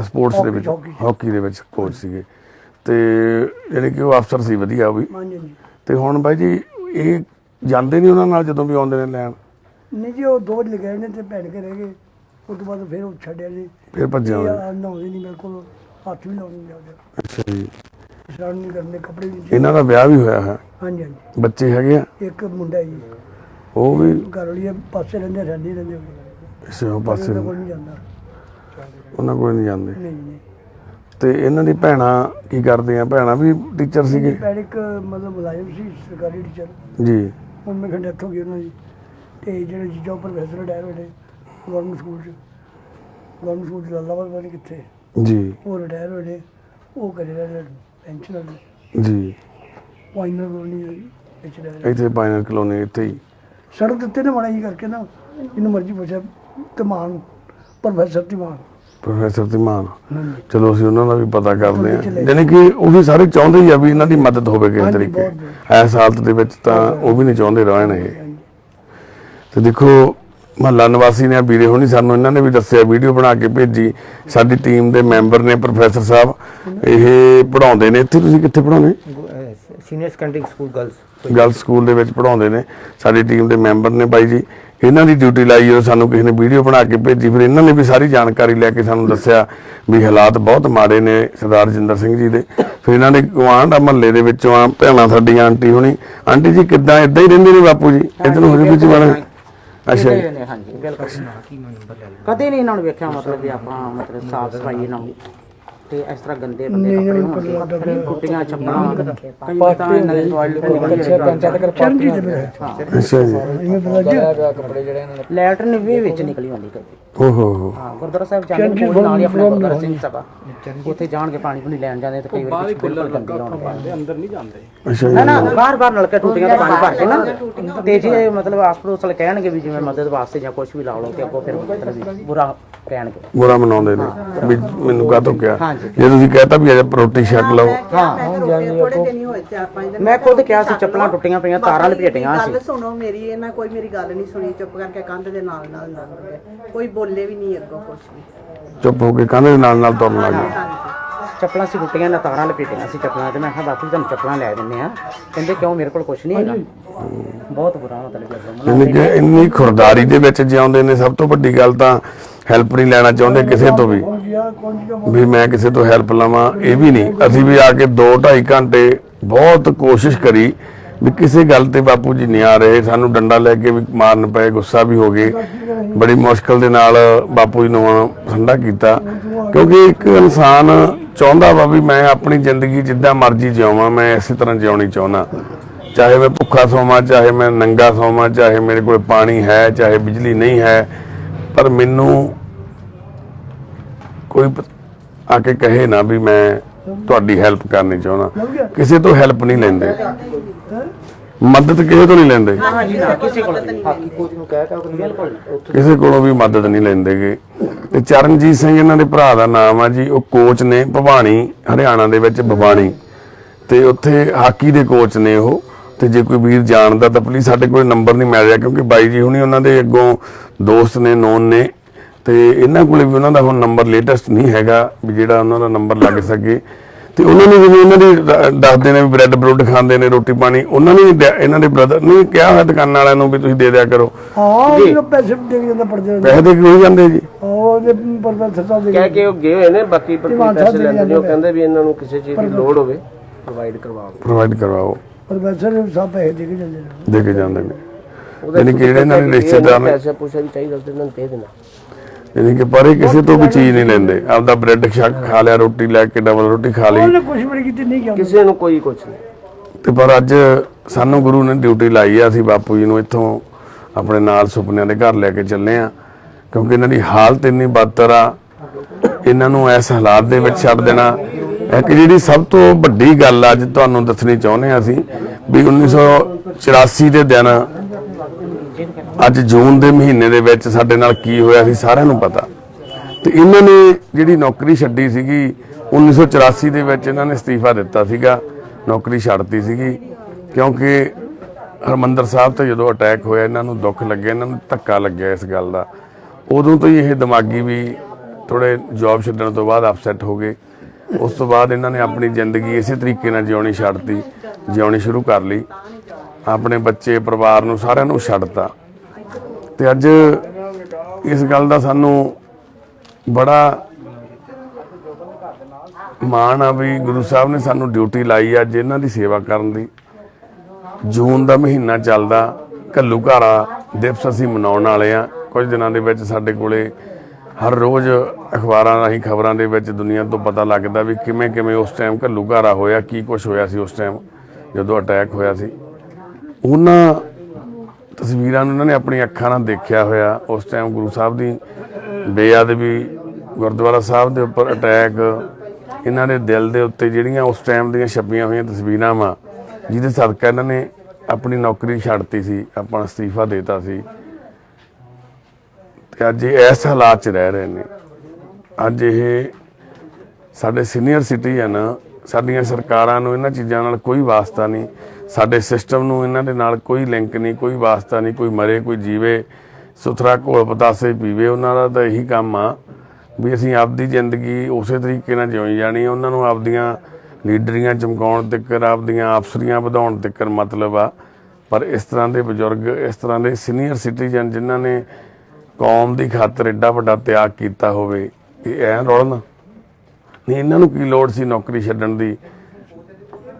ਸਪੋਰਟਸ ਦੇ ਵਿੱਚ। ਹਾਕੀ। ਦੇ ਵਿੱਚ ਕੋਚ ਸੀਗੇ। ਤੇ ਯਾਨੀ ਕਿ ਉਹ ਅਫਸਰ ਸੀ ਵਧੀਆ ਉਹ ਵੀ। ਹਾਂਜੀ ਹਾਂਜੀ। ਤੇ ਹੁਣ ਬਾਈ ਜੀ ਇਹ ਜਾਂਦੇ ਨਹੀਂ ਉਹਨਾਂ ਨਾਲ ਜਦੋਂ ਵੀ ਆਉਂਦੇ ਨੇ ਲੈਣ? ਨਹੀਂ ਜੀ ਉਹ ਦੋ ਵਜੇ ਗਏ ਨੇ ਤੇ ਭੈਣ ਕੇ ਰਹਿ ਗਏ। ਉਸ ਤੋਂ ਬਾਅਦ ਫਿਰ ਉਹ ਛੱਡਿਆ ਜੀ। ਫਿਰ ਭੱਜਿਆ ਇਹ ਆ ਨਹਾਉਂਦੇ ਨਹੀਂ ਮੇਰੇ ਕੋਲ ਹੱਥ ਵੀ ਲਾਉਣ ਨਹੀਂ ਜਾਂਦੇ ਅੱਛਾ ਜੀ। ਇਸ਼ਨਾਨ ਨਹੀਂ ਕਰਨੇ ਕੱਪੜੇ ਵੀ ਨਹੀਂ ਇਹਨਾਂ ਦਾ ਵਿਆਹ ਵੀ ਹੋਇਆ ਹੈ? ਹਾਂਜੀ ਹਾਂਜੀ। ਬੱਚੇ ਹੈਗੇ ਆ? ਇੱਕ ਮੁੰਡਾ ਜੀ। ਉਹ ਵੀ ਘਰ ਵਾਲੀ ਆ, ਪਾਸੇ ਰਹਿੰਦੇ ਰਹਿੰਦੇ ਰਹਿੰਦੇ ਇਸੇ ਉਹ ਪਾਸੇ ਕੋਲ ਨਹੀਂ ਜਾਂਦਾ। ਉਹਨਾਂ ਕੋਲ ਨਹੀਂ ਜਾਂਦੇ? ਨਹੀਂ ਨਹੀਂ। ਤੇ ਇਹਨਾਂ ਦੀ ਭੈਣਾਂ ਕੀ ਕਰਦੀਆਂ ਭੈਣਾਂ ਵੀ ਟੀਚਰ ਸੀਗੇ? ਭੈਣ ਇੱਕ ਮਤਲਬ ਮੁਲਾਜ਼ਮ ਸੀ ਸਰਕਾਰੀ ਟੀਚਰ ਜੀ। ਹੁਣ ਮੈਂ ਖੰਡ ਇੱਥੋਂ ਗਈ ਉਹਨਾਂ ਦੀ। ਤੇ ਜਿਹੜੇ ਜੀਜਾ ਪ੍ਰੋਫੈਸਰ ਰਿਟਾਇਰ ਹੋਏ ਨੇ ਗਵਰਨਮੈਂਟ ਸਕੂਲ ਚ ਗਵਰਨਮੈਂਟ ਸਕੂਲ ਚ ਲਾਲਾਬਾਦ ਪਤਾ ਨਹੀਂ ਕਿੱਥੇ। ਜੀ। ਉਹ ਰਿਟਾਇਰ ਹੋਏ ਨੇ ਉਹ ਕਰੇ ਰਹੇ ਪੈਨਸ਼ਨ ਵਾਲੇ। ਜੀ। ਪਾਈਨਰ ਕੋਲੋਨੀ ਰਹਿ ਰਹੇ ਇੱਥੇ ਪਾਇਨਰ ਕਲੋਨੀ ਇੱਥੇ ਹੀ। ਸੜਕ ਦਿੱਤੇ ਨੇ ਜੀ ਕਰਕੇ ਨਾ ਜਿਹਨੂੰ ਮਰਜ਼ੀ ਪੁੱਛਿਆ ਧਮਾਨ ਪ੍ਰੋਫੈਸਰ ਧਮਾਨ ਪ੍ਰੋਫੈਸਰ ਧੀਮਾਨ ਹਾਂਜੀ। ਚਲੋ ਅਸੀਂ ਉਹਨਾਂ ਦਾ ਵੀ ਪਤਾ ਕਰਦੇ ਹਾਂ। ਚਲੇ ਯਾਨੀ ਕਿ ਉਹ ਵੀ ਸਾਰੇ ਚਾਹੁੰਦੇ ਹੀ ਆ ਵੀ ਇਹਨਾਂ ਦੀ ਮਦਦ ਹੋਵੇ ਕਿਸੇ ਹਾਂਜੀ, ਤਰੀਕੇ। ਬਹੁਤ ਐਸ ਹਾਲਤ ਦੇ ਵਿੱਚ ਤਾਂ ਉਹ ਵੀ ਨਹੀਂ ਚਾਹੁੰਦੇ ਰਹਿਣ ਇਹ। ਤੇ ਦੇਖੋ ਮਹੱਲਾ ਨਿਵਾਸੀ ਨੇ ਵੀਰੇ ਹੋਣੀ ਸਾਨੂੰ ਇਹਨਾਂ ਨੇ ਵੀ ਦੱਸਿਆ ਵੀਡੀਓ ਬਣਾ ਕੇ ਭੇਜੀ। ਸਾਡੀ ਟੀਮ ਦੇ ਮੈਂਬਰ ਨੇ ਪ੍ਰੋਫੈਸਰ ਸਾਹਿਬ ਇਹ ਪੜਾਉਂਦੇ ਨੇ। ਇੱਥੇ ਤੁਸੀਂ ਕਿੱਥੇ ਪੜਾਉਂਦੇ senior secondary school girls girl school ਦੇ ਵਿੱਚ ਪੜਾਉਂਦੇ ਨੇ। ਸਾਡੀ ਟੀਮ ਦੇ ਮੈਂਬਰ ਨੇ ਬਾਈ ਜੀ ਇਹਨਾਂ ਦੀ ਡਿਊਟੀ ਲਾਈ ਜਦੋਂ ਸਾਨੂੰ ਕਿਸੇ ਨੇ ਵੀਡੀਓ ਬਣਾ ਕੇ ਭੇਜੀ ਫਿਰ ਇਹਨਾਂ ਨੇ ਵੀ ਸਾਰੀ ਜਾਣਕਾਰੀ ਲੈ ਕੇ ਸਾਨੂੰ ਦੱਸਿਆ ਵੀ ਹਾਲਾਤ ਬਹੁਤ ਮਾੜੇ ਨੇ ਸਰਦਾਰ ਜਿੰਦਰ ਸਿੰਘ ਜੀ ਦੇ। ਫਿਰ ਇਹਨਾਂ ਦੇ ਗੁਆਂਢ ਮਹੱਲੇ ਦੇ ਵਿੱਚੋਂ ਆ ਭੈਣਾਂ ਸਾਡੀਆਂ ਆਂਟੀ ਹੋਣੀ। ਆਂਟੀ ਜੀ ਕਿੱਦਾਂ ਇਦਾਂ ਹੀ ਰਹਿੰਦੇ ਨੇ ਬਾਪੂ ਜੀ? ਇਧਰ ਨੂੰ ਹੋ ਜਾਓ ਵਿੱਚ ਵਾਲੇ ਅੱਛਾ ਜੀ। ਨੇ, ਹਾਂਜੀ, ਬਿਲਕੁਲ। ਕਦੇ ਨਹੀਂ ਇਹਨਾਂ ਨੂੰ ਵੇਖਿਆ, ਮਤਲਬ ਵੀ ਆਪਾਂ, ਮਤਲਬ ਸਾਫ਼ ਸਫ਼ਾਈ ਇਹਨਾਂ ਨੂੰ ਤੇ ਇਸ ਤਰ੍ਹਾਂ ਗੰਦੇ ਬੰਦੇ ਨਹੀਂ, ਕੱਪੜੇ ਨਹੀਂ, ਹੋਣਗੇ ਕੁੱਟੀਆਂ ਛੱਪਣਾ ਕਈ ਵਾਰ ਤਾਂ ਇਹਨਾਂ ਦੇ ਟਾਇਲਟ ਕੋਈ ਚਰਨਜੀਤ ਦੇ ਮੇਰੇ ਅੱਛਾ ਜੀ। ਇਵੇਂ ਪਤਾ ਜੀ ਲੈਟਰਨ ਵੀ ਵਿੱਚ ਨਿਕਲੀ ਹੁੰਦੀ ਕਈ ਓਹੋ। ਹੋ ਹਾਂ ਗੁਰਦੁਆਰਾ ਸਾਹਿਬ ਜਾਂਦੇ ਕੋਲ ਨਾਲ ਹੀ ਆਪਣਾ ਗੁਰਦੁਆਰਾ ਸਿੰਘ ਸਭਾ। ਉੱਥੇ ਜਾਣ ਕੇ ਪਾਣੀ ਪੂਣੀ ਲੈਣ ਜਾਂਦੇ ਤੇ ਕਈ ਵਾਰ ਬਿਲਕੁਲ ਗੰਦੇ ਹੋਣਗੇ ਅੱਛਾ ਜੀ। ਨਾ ਨਾ ਬਾਰ ਬਾਰ ਨਲਕੇ ਟੂਟੀਆਂ ਤੋਂ ਪਾਣੀ ਭਰ ਕੇ ਨਾ। ਤੇ ਜੇ ਮਤਲਬ ਆਸ ਪੜੋਸ ਵਾਲੇ ਕਹਿਣਗੇ ਵੀ ਜਿਵੇਂ ਮਦਦ ਵਾਸਤੇ ਜਾਂ ਕੁਝ ਵੀ ਲਾ ਲਓ ਤੇ ਅੱਗੋਂ ਫਿਰ ਮਤਲਬ ਵੀ ਬੁਰਾ ਕਹਿਣਗੇ। ਬੁਰਾ ਮਨਾਉਂਦੇ ਨੇ ਵੀ ਮੈਨੂੰ ਕਿਹਾ? ਹਾਂਜੀ। ਜੇ ਤੁਸੀਂ ਕਹਤਾ ਵੀ ਅਜੇ ਰੋਟੀ ਛਕ ਲਓ। ਹਾਂ ਥੋੜੇ ਦਿਨ ਹੀ ਹੋਏ ਚਾਰ ਪੰਜ ਦਿਨ ਮੈਂ ਖੁਦ ਕਿਹਾ ਸੀ ਚੱਪਲਾਂ ਟੁੱਟੀਆਂ ਪਈਆਂ ਤਾਰਾਂ ਲਪੇਟੀਆਂ ਸੀ। ਗੱਲ ਸੁਣੋ ਮੇਰੀ ਇਹਨਾਂ ਕੋਈ ਮੇਰੀ ਗੱਲ ਨਹੀਂ ਸੁਣੀ ਚੁੱਪ ਕਰਕੇ ਕੰਧ ਦੇ ਨਾਲ ਨਾਲ ਲੰਘ ਗਏ। ਕੋਈ ਬੋਲੇ ਵੀ ਨਹੀਂ ਅੱਗੋਂ ਕੁਛ ਵੀ। ਚੁੱਪ ਹੋ ਕੇ ਕੰਧ ਦੇ ਨਾਲ ਨਾਲ ਤੁਰਨ ਲੱਗ ਗਏ। ਚੱਪਲਾਂ ਸੀ ਟੁੱਟੀਆਂ ਨਾ ਤਾਰਾਂ ਲਪੇਟੀਆਂ ਸੀ ਚੱਪਲਾਂ ਤੇ ਮੈਂ ਕਿਹਾ ਬਾਪੂ ਜੀ ਤੁਹਾਨੂੰ ਚੱਪਲਾਂ ਲੈ ਦਿੰਨੇ ਆ ਕਹਿੰਦੇ ਕਿਉਂ ਮੇਰੇ ਕੋਲ ਕੁਝ ਨਹੀਂ ਹੈਗਾ। ਬਹੁਤ ਬੁਰਾ ਮਤਲਬ ਯਾਨੀ ਕਿ ਇੰਨੀ ਖੁਰਦਾਰੀ ਦੇ ਵਿੱਚ ਜਿਉਂਦੇ ਨੇ ਸਭ ਤੋਂ ਵੱਡੀ ਗੱਲ ਤਾਂ ਹੈਲਪ ਨਹੀਂ ਲੈਣਾ ਚਾਹੁੰਦੇ ਕਿਸੇ ਤੋਂ ਵੀ। ਵੀ ਮੈਂ ਕਿਸੇ ਤੋਂ ਹੈਲਪ ਲਵਾਂ, ਇਹ ਵੀ ਨਹੀਂ। ਅਸੀਂ ਵੀ ਆ ਕੇ 2 2.5 ਘੰਟੇ ਬਹੁਤ ਕੋਸ਼ਿਸ਼ ਕਰੀ ਵੀ ਕਿਸੇ ਗੱਲ ਤੇ ਬਾਪੂ ਜੀ ਨਹੀਂ ਆ ਰਹੇ। ਸਾਨੂੰ ਡੰਡਾ ਲੈ ਕੇ ਵੀ ਮਾਰਨ ਪਏ, ਗੁੱਸਾ ਵੀ ਹੋ ਗਏ। ਬੜੀ ਮੁਸ਼ਕਲ ਦੇ ਨਾਲ ਬਾਪੂ ਜੀ ਨੂੰ ਠੰਡਾ ਕੀਤਾ। ਕਿਉਂਕਿ ਇੱਕ ਇਨਸਾਨ ਚਾਹੁੰਦਾ ਵਾ ਵੀ ਮੈਂ ਆਪਣੀ ਜ਼ਿੰਦਗੀ ਜਿੱਦਾਂ ਮਰਜ਼ੀ ਜਿਉਵਾਂ, ਮੈਂ ਇਸੇ ਤਰ੍ਹਾਂ ਜਿਉਣੀ ਚਾਹੁੰਦਾ। ਚਾਹੇ ਮੈਂ ਭੁੱਖਾ ਸੌਵਾਂ, ਚਾਹੇ ਮੈਂ ਨੰਗਾ ਸੌਵਾਂ, ਚਾਹੇ ਮੇਰੇ ਕੋਲ ਪਾਣੀ ਹੈ, ਚਾਹੇ ਬਿਜਲੀ ਨਹੀਂ ਹੈ, ਪਰ ਮੈਨੂੰ ਕੋਈ ਆ ਕੇ ਕਹੇ ਨਾ ਵੀ ਮੈਂ ਤੁਹਾਡੀ ਹੈਲਪ ਕਰਨੀ ਚਾਹੁੰਦਾ। ਕਿਸੇ ਤੋਂ ਹੈਲਪ ਨਹੀਂ ਲੈਂਦੇ। ਮਦਦ ਕਿਸੇ ਤੋਂ ਨਹੀਂ ਲੈਂਦੇ। ਕਿਸੇ ਕੋਲ ਕਿਸੇ ਵੀ ਮਦਦ ਨਹੀਂ ਲੈਂਦੇਗੇ। ਤੇ ਚਰਨਜੀਤ ਸਿੰਘ ਇਹਨਾਂ ਦੇ ਭਰਾ ਦਾ ਨਾਮ ਆ ਜੀ। ਉਹ ਕੋਚ ਨੇ ਭਵਾਨੀ ਹਰਿਆਣਾ ਦੇ ਵਿੱਚ ਭਵਾਨੀ। ਤੇ ਉੱਥੇ ਹਾਕੀ ਦੇ ਕੋਚ ਨੇ ਉਹ। ਤੇ ਜੇ ਕੋਈ ਵੀਰ ਜਾਣਦਾ ਤਾਂ ਪਲੀਜ਼ ਸਾਡੇ ਕੋਲ ਨੰਬਰ ਨਹੀਂ ਮਿਲ ਰਿਹਾ ਕਿਉਂਕਿ ਬਾਈ ਜੀ ਹੁਣੀ ਉਹਨਾਂ ਦੇ ਅੱਗੋਂ ਦੋਸਤ ਨੇ ਨੋਨ ਨੇ। ਤੇ ਇਹਨਾਂ ਕੋਲੇ ਵੀ ਉਹਨਾਂ ਦਾ ਹੁਣ ਨੰਬਰ ਲੇਟੈਸਟ ਨਹੀਂ ਹੈਗਾ ਵੀ ਜਿਹੜਾ ਉਹਨਾਂ ਦਾ ਨੰਬਰ ਲੱਗ ਸਕੇ। ਤੇ ਉਹਨਾਂ ਨੇ ਜਿਵੇਂ ਉਹਨਾਂ ਦੇ ਦੱਸਦੇ ਨੇ ਵੀ ਬ੍ਰੈਡ ਬਰੂਡ ਖਾਂਦੇ ਨੇ ਰੋਟੀ ਪਾਣੀ ਉਹਨਾਂ ਨੇ ਇਹਨਾਂ ਦੇ ਬ੍ਰਦਰ ਨੇ ਕਿਹਾ ਹੋਇਆ ਦੁਕਾਨ ਵਾਲਿਆਂ ਨੂੰ ਵੀ ਤੁਸੀਂ ਦੇ ਦਿਆ ਕਰੋ। ਹਾਂ ਉਹ ਪੈਸੇ ਦੇ ਜਾਂਦਾ ਪੜਦੇ ਪੈਸੇ ਦੇ ਕੇ ਜਾਂਦੇ ਜੀ। ਉਹ ਦੇ ਪ੍ਰੋਫੈਸਰ ਸਾਹਿਬ ਦੇ ਕਹਿ ਕੇ ਉਹ ਗਏ ਹੋਏ ਨੇ ਬਾਕੀ ਪਰ ਧੀਮਾਨ ਪੈਸੇ ਸਾਹਿਬ ਦੇ ਲੈਂਦੇ ਨੇ ਉਹ ਕਹਿੰਦੇ ਵੀ ਇਹਨਾਂ ਨੂੰ ਕਿਸੇ ਚੀਜ਼ ਦੀ ਲੋੜ ਹੋਵੇ ਪ੍ਰੋਵਾਈਡ ਕਰਵਾਓ। ਪ੍ਰੋਵਾਈਡ ਕਰਵਾਓ ਪ੍ਰੋਫੈਸਰ ਸਾਹਿਬ ਪੈਸੇ ਦੇ ਕੇ ਜਾਂਦੇ ਨੇ। ਦੇ ਕੇ ਜਾਂਦੇ ਨੇ। ਯਾਨੀ ਕਿ ਜਿਹੜੇ ਇਹਨਾਂ ਦੇ ਰਿਸ਼ਤੇਦਾਰ ਨੇ ਪੈਸੇ ਪੂਸਾ ਵੀ ਚਾਹੀਦਾ ਤੇ ਇਹਨਾਂ ਨੂੰ ਦੇ ਦੇਣਾ। ਯਾਨੀ ਕਿ ਪਰ ਇਹ ਕਿਸੇ ਤੋਂ ਵੀ ਚੀਜ਼ ਨਹੀਂ ਲੈਂਦੇ। ਆਪਦਾ ਬ੍ਰੈਡ ਛਕ ਖਾ ਲਿਆ ਰੋਟੀ ਲੈ ਕੇ ਡਬਲ ਰੋਟੀ ਖਾ ਲਈ। ਉਹਨੇ ਕੁਝ ਵੀ ਨਹੀਂ ਕੀਤੀ ਨਹੀਂ ਕਿਹਾ ਕਿਸੇ ਨੂੰ ਕੋਈ ਕੁਝ ਨਹੀਂ। ਤੇ ਪਰ ਅੱਜ ਸਾਨੂੰ ਗੁਰੂ ਨੇ ਡਿਊਟੀ ਲਾਈ ਆ ਅਸੀਂ ਬਾਪੂ ਜੀ ਨੂੰ ਇੱਥੋਂ ਆਪਣੇ ਨਾਲ ਸੁਪਨਿਆਂ ਦੇ ਘਰ ਲੈ ਕੇ ਚੱਲੇ ਆ। ਕਿਉਂਕਿ ਇਹਨਾਂ ਦੀ ਹਾਲਤ ਇੰਨੀ ਬਦਤਰ ਆ ਇਹਨਾਂ ਨੂੰ ਇਸ ਹਾਲਾਤ ਦੇ ਵਿੱਚ ਛੱਡ ਦੇਣਾ। ਇੱਕ ਜਿਹੜੀ ਸਭ ਤੋਂ ਵੱਡੀ ਗੱਲ ਅੱਜ ਤੁਹਾਨੂੰ ਦੱਸਣੀ ਚਾਹੁੰਦੇ ਆ ਅਸੀਂ ਵੀ 1984 ਦੇ ਦਿਨ ਅੱਜ ਜੂਨ ਦੇ ਮਹੀਨੇ ਦੇ ਵਿੱਚ ਸਾਡੇ ਨਾਲ ਕੀ ਹੋਇਆ ਸੀ ਸਾਰਿਆਂ ਨੂੰ ਪਤਾ। ਤੇ ਇਹਨਾਂ ਨੇ ਜਿਹੜੀ ਨੌਕਰੀ ਛੱਡੀ ਸੀਗੀ 1984 ਦੇ ਵਿੱਚ ਇਹਨਾਂ ਨੇ ਅਸਤੀਫਾ ਦਿੱਤਾ ਸੀਗਾ, ਨੌਕਰੀ ਛੱਡਤੀ ਸੀਗੀ, ਕਿਉਂਕਿ ਹਰਮੰਦਰ ਸਾਹਿਬ ਤੇ ਜਦੋਂ ਅਟੈਕ ਹੋਇਆ, ਇਹਨਾਂ ਨੂੰ ਦੁੱਖ ਲੱਗਿਆ, ਇਹਨਾਂ ਨੂੰ ਧੱਕਾ ਲੱਗਿਆ ਇਸ ਗੱਲ ਦਾ। ਉਦੋਂ ਤੋਂ ਹੀ ਇਹ ਦਿਮਾਗੀ ਵੀ ਥੋੜੇ ਜੌਬ ਛੱਡਣ ਤੋਂ ਬਾਅਦ ਅਪਸੈਟ ਹੋ ਗਏ। ਉਸ ਤੋਂ ਬਾਅਦ ਇਹਨਾਂ ਨੇ ਆਪਣੀ ਜ਼ਿੰਦਗੀ ਇਸੇ ਤਰੀਕੇ ਨਾਲ ਜਿਉਣੀ ਛੱਡਤੀ, ਜਿਉਣੀ ਸ਼ੁਰੂ ਕਰ ਲਈ। ਆਪਣੇ ਬੱਚੇ, ਪਰਿਵਾਰ ਨੂੰ ਸਾਰਿਆਂ ਨੂੰ ਛੱਡਤਾ। ਤੇ ਅੱਜ ਇਸ ਗੱਲ ਦਾ ਸਾਨੂੰ ਬੜਾ ਮਾਣ ਆ ਵੀ ਗੁਰੂ ਸਾਹਿਬ ਨੇ ਸਾਨੂੰ ਡਿਊਟੀ ਲਾਈ ਆ ਅੱਜ ਇਹਨਾਂ ਦੀ ਸੇਵਾ ਕਰਨ ਦੀ। ਜੂਨ ਦਾ ਮਹੀਨਾ ਚੱਲਦਾ, ਘੱਲੂ ਘਾਰਾ ਦਿਵਸ ਅਸੀਂ ਮਨਾਉਣ ਵਾਲੇ ਆ। ਕੁਝ ਦਿਨਾਂ ਦੇ ਵਿੱਚ ਸਾਡੇ ਕੋਲੇ ਹਰ ਰੋਜ਼ ਅਖਬਾਰਾਂ ਰਾਹੀਂ ਖਬਰਾਂ ਦੇ ਵਿੱਚ ਦੁਨੀਆ ਤੋਂ ਪਤਾ ਲੱਗਦਾ ਵੀ ਕਿਵੇਂ ਕਿਵੇਂ ਉਸ ਟਾਈਮ ਘੱਲੂ ਘਾਰਾ ਹੋਇਆ, ਕੀ ਕੁਝ ਹੋਇਆ ਸੀ ਉਸ ਟਾਈਮ ਜਦੋਂ ਅਟੈਕ ਹੋਇਆ ਸੀ। ਉਹਨਾਂ ਤਸਵੀਰਾਂ ਨੂੰ ਉਹਨਾਂ ਨੇ ਆਪਣੀ ਅੱਖਾਂ ਨਾਲ ਦੇਖਿਆ ਹੋਇਆ। ਉਸ ਟਾਈਮ ਗੁਰੂ ਸਾਹਿਬ ਦੀ ਬੇਅਦਬੀ, ਗੁਰਦੁਆਰਾ ਸਾਹਿਬ ਦੇ ਉੱਪਰ ਅਟੈਕ ਇਹਨਾਂ ਦੇ ਦਿਲ ਦੇ ਉੱਤੇ ਜਿਹੜੀਆਂ ਉਸ ਟਾਈਮ ਦੀਆਂ ਛਪੀਆਂ ਹੋਈਆਂ ਤਸਵੀਰਾਂ ਵਾ, ਜਿਹਦੇ ਸਦਕਾ ਇਹਨਾਂ ਨੇ ਆਪਣੀ ਨੌਕਰੀ ਛੱਡਤੀ ਸੀ ਆਪਣਾ ਅਸਤੀਫਾ ਦੇਤਾ ਸੀ। ਤੇ ਅੱਜ ਇਹ ਇਸ ਹਾਲਾਤ 'ਚ ਰਹਿ ਰਹੇ ਨੇ। ਅੱਜ ਇਹ ਸਾਡੇ ਸੀਨੀਅਰ ਸਿਟੀਜ਼ਨ ਸਾਡੀਆਂ ਸਰਕਾਰਾਂ ਨੂੰ ਇਹਨਾਂ ਚੀਜ਼ਾਂ ਨਾਲ ਕੋਈ ਵਾਸਤਾ ਨਹੀਂ। ਸਾਡੇ ਸਿਸਟਮ ਨੂੰ ਇਹਨਾਂ ਦੇ ਨਾਲ ਕੋਈ ਲਿੰਕ ਨਹੀਂ, ਕੋਈ ਵਾਸਤਾ ਨਹੀਂ, ਕੋਈ ਮਰੇ, ਕੋਈ ਜੀਵੇ, ਸੁਥਰਾ ਘੋਲ ਪਤਾਸੇ ਪੀਵੇ, ਉਹਨਾਂ ਦਾ ਤਾਂ ਇਹੀ ਕੰਮ ਆ ਵੀ ਅਸੀਂ ਆਪਦੀ ਜ਼ਿੰਦਗੀ ਉਸੇ ਤਰੀਕੇ ਨਾਲ ਜਿਉਂ ਜਾਣੀ ਉਹਨਾਂ ਨੂੰ ਆਪਦੀਆਂ ਲੀਡਰੀਆਂ ਚਮਕਾਉਣ ਤੱਕ ਆਪਦੀਆਂ ਅਫਸਰੀਆਂ ਵਧਾਉਣ ਤੱਕ ਮਤਲਬ ਆ। ਪਰ ਇਸ ਤਰ੍ਹਾਂ ਦੇ ਬਜ਼ੁਰਗ, ਇਸ ਤਰ੍ਹਾਂ ਦੇ ਸੀਨੀਅਰ ਸਿਟੀਜ਼ਨ ਜਿਨ੍ਹਾਂ ਨੇ ਕੌਮ ਦੀ ਖਾਤਰ ਐਡਾ ਵੱਡਾ ਤਿਆਗ ਕੀਤਾ ਹੋਵੇ, ਇਹ ਐ ਰੋਲਣਾ। ਨਹੀਂ, ਇਹਨਾਂ ਨੂੰ ਕੀ ਲੋੜ ਸੀ ਨੌਕਰੀ ਛੱਡਣ ਦੀ?